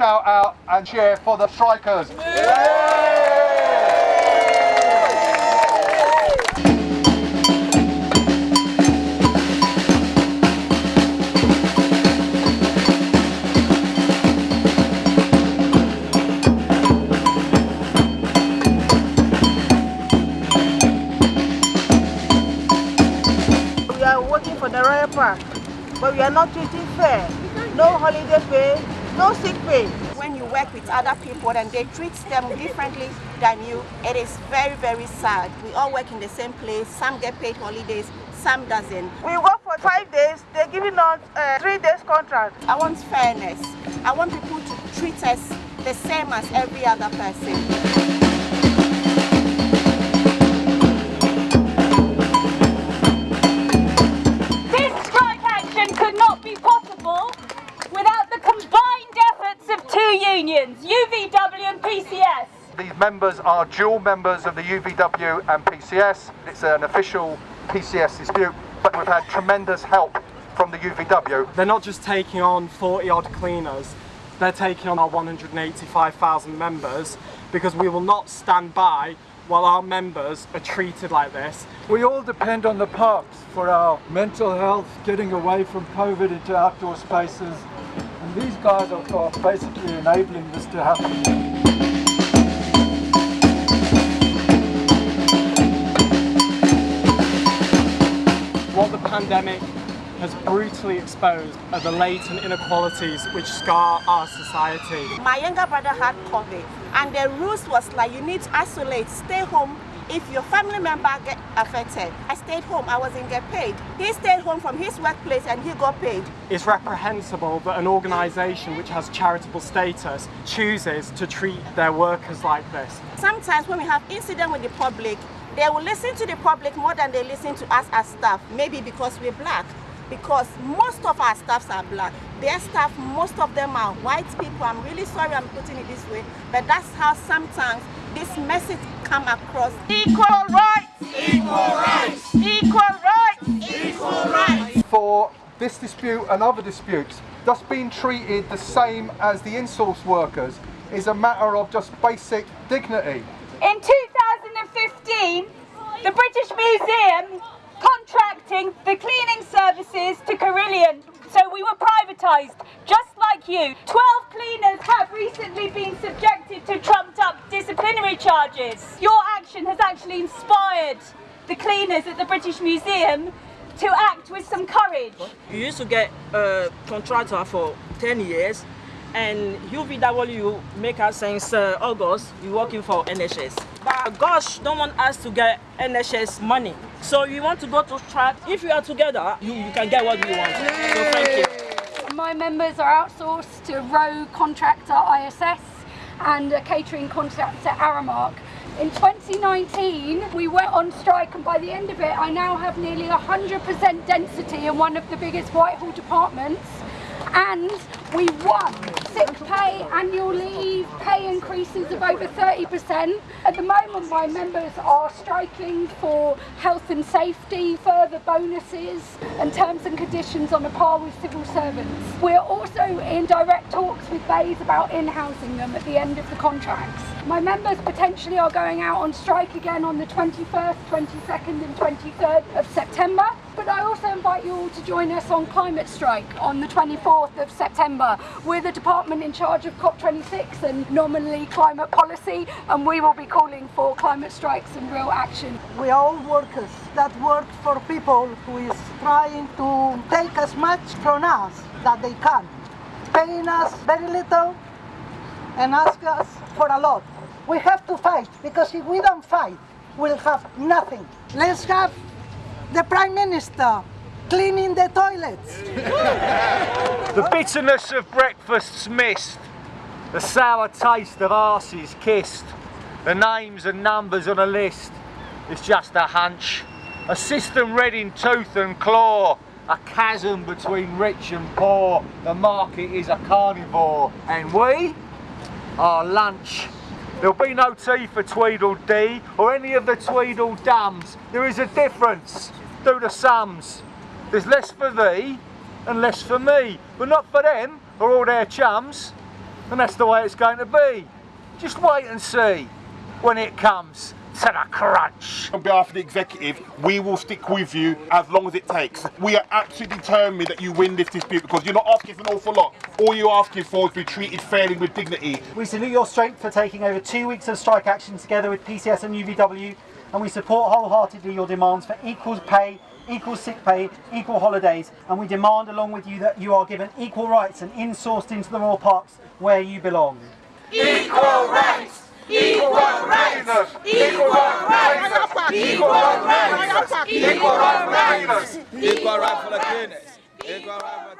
shout out and cheer for the strikers. We are working for the Royal Park, but we are not treating fair. No holiday pay, no sick pay. when you work with other people and they treat them differently than you, it is very, very sad. We all work in the same place. Some get paid holidays, some doesn't. We work for five days, they're giving us uh, three days contract. I want fairness. I want people to treat us the same as every other person. Members are dual members of the UVW and PCS. It's an official PCS dispute, but we've had tremendous help from the UVW. They're not just taking on 40 odd cleaners, they're taking on our 185,000 members because we will not stand by while our members are treated like this. We all depend on the parks for our mental health, getting away from COVID into outdoor spaces. And these guys are, are basically enabling this to happen. Pandemic has brutally exposed are the latent inequalities which scar our society. My younger brother had COVID and the rules was like you need to isolate, stay home if your family member get affected. I stayed home, I wasn't get paid. He stayed home from his workplace and he got paid. It's reprehensible that an organisation which has charitable status chooses to treat their workers like this. Sometimes when we have incident with the public, they will listen to the public more than they listen to us as staff. Maybe because we're black. Because most of our staffs are black. Their staff, most of them are white people. I'm really sorry I'm putting it this way, but that's how sometimes this message come across. Equal rights! Equal rights! Equal rights! Equal rights. For this dispute and other disputes, just being treated the same as the insource workers is a matter of just basic dignity. In 2015, the British Museum contracting the cleaning services to Carillion. So we were privatised, just like you. 12 cleaners have recently been subjected to trumped up disciplinary charges. Your action has actually inspired the cleaners at the British Museum to act with some courage. You used to get a contractor for 10 years and UVW make us since uh, August, we working for NHS. But gosh, don't want us to get NHS money. So you want to go to strike. If you are together, you, you can get what you want. So thank you. My members are outsourced to row contractor ISS and a catering contractor Aramark. In 2019, we went on strike and by the end of it, I now have nearly 100% density in one of the biggest Whitehall departments and we won sick pay, annual leave, pay increases of over 30%. At the moment my members are striking for health and safety, further bonuses and terms and conditions on a par with civil servants. We're also in direct talks with BEIS about in-housing them at the end of the contracts. My members potentially are going out on strike again on the 21st, 22nd and 23rd of September. But I also invite you all to join us on climate strike on the 24th of September. We're the department in charge of COP26 and nominally climate policy and we will be calling for climate strikes and real action. We are all workers that work for people who is trying to take as much from us that they can, paying us very little and ask us for a lot. We have to fight because if we don't fight, we'll have nothing. Let's have the Prime Minister cleaning the toilets. The bitterness of breakfasts missed, the sour taste of arses kissed, the names and numbers on a list. It's just a hunch, a system red in tooth and claw, a chasm between rich and poor. The market is a carnivore, and we are lunch. There'll be no tea for Tweedledee or any of the Tweedledums. There is a difference. Do the sums. There's less for thee and less for me, but not for them or all their chums. and that's the way it's going to be. Just wait and see when it comes to the crunch. On behalf of the executive, we will stick with you as long as it takes. We are absolutely determined that you win this dispute because you're not asking for an awful lot. All you're asking for is to be treated fairly with dignity. We salute your strength for taking over two weeks of strike action together with PCS and UVW, and we support wholeheartedly your demands for equal pay, equal sick pay, equal holidays, and we demand along with you that you are given equal rights and insourced into the Royal Parks where you belong. Equal rights! Equal rights! Equal rights! Equal rights! Equal rights! Equal rights for the cleaners.